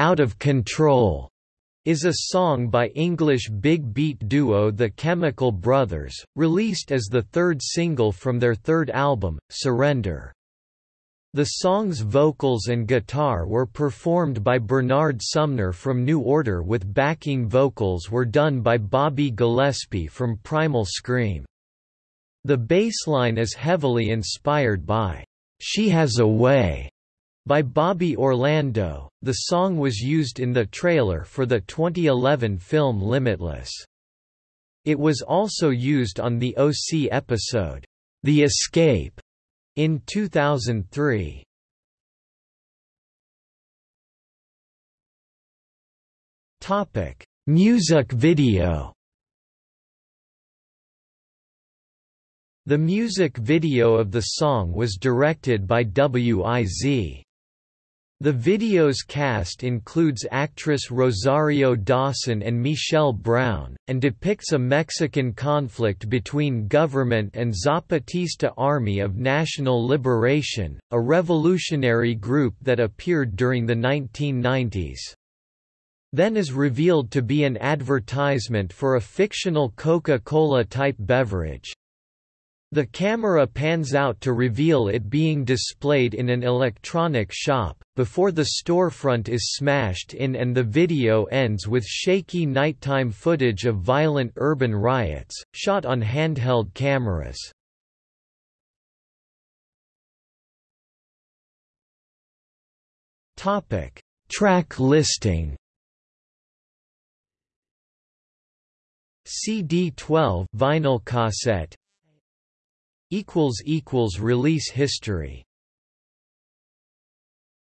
Out of Control is a song by English big beat duo The Chemical Brothers, released as the third single from their third album, Surrender. The song's vocals and guitar were performed by Bernard Sumner from New Order with backing vocals were done by Bobby Gillespie from Primal Scream. The bassline is heavily inspired by She Has a Way by Bobby Orlando. The song was used in the trailer for the 2011 film Limitless. It was also used on the OC episode, The Escape, in 2003. Topic: Music video. The music video of the song was directed by W.I.Z. The video's cast includes actress Rosario Dawson and Michelle Brown, and depicts a Mexican conflict between government and Zapatista Army of National Liberation, a revolutionary group that appeared during the 1990s. Then is revealed to be an advertisement for a fictional Coca-Cola type beverage, the camera pans out to reveal it being displayed in an electronic shop, before the storefront is smashed in and the video ends with shaky nighttime footage of violent urban riots, shot on handheld cameras. Track listing CD 12 vinyl cassette equals equals release history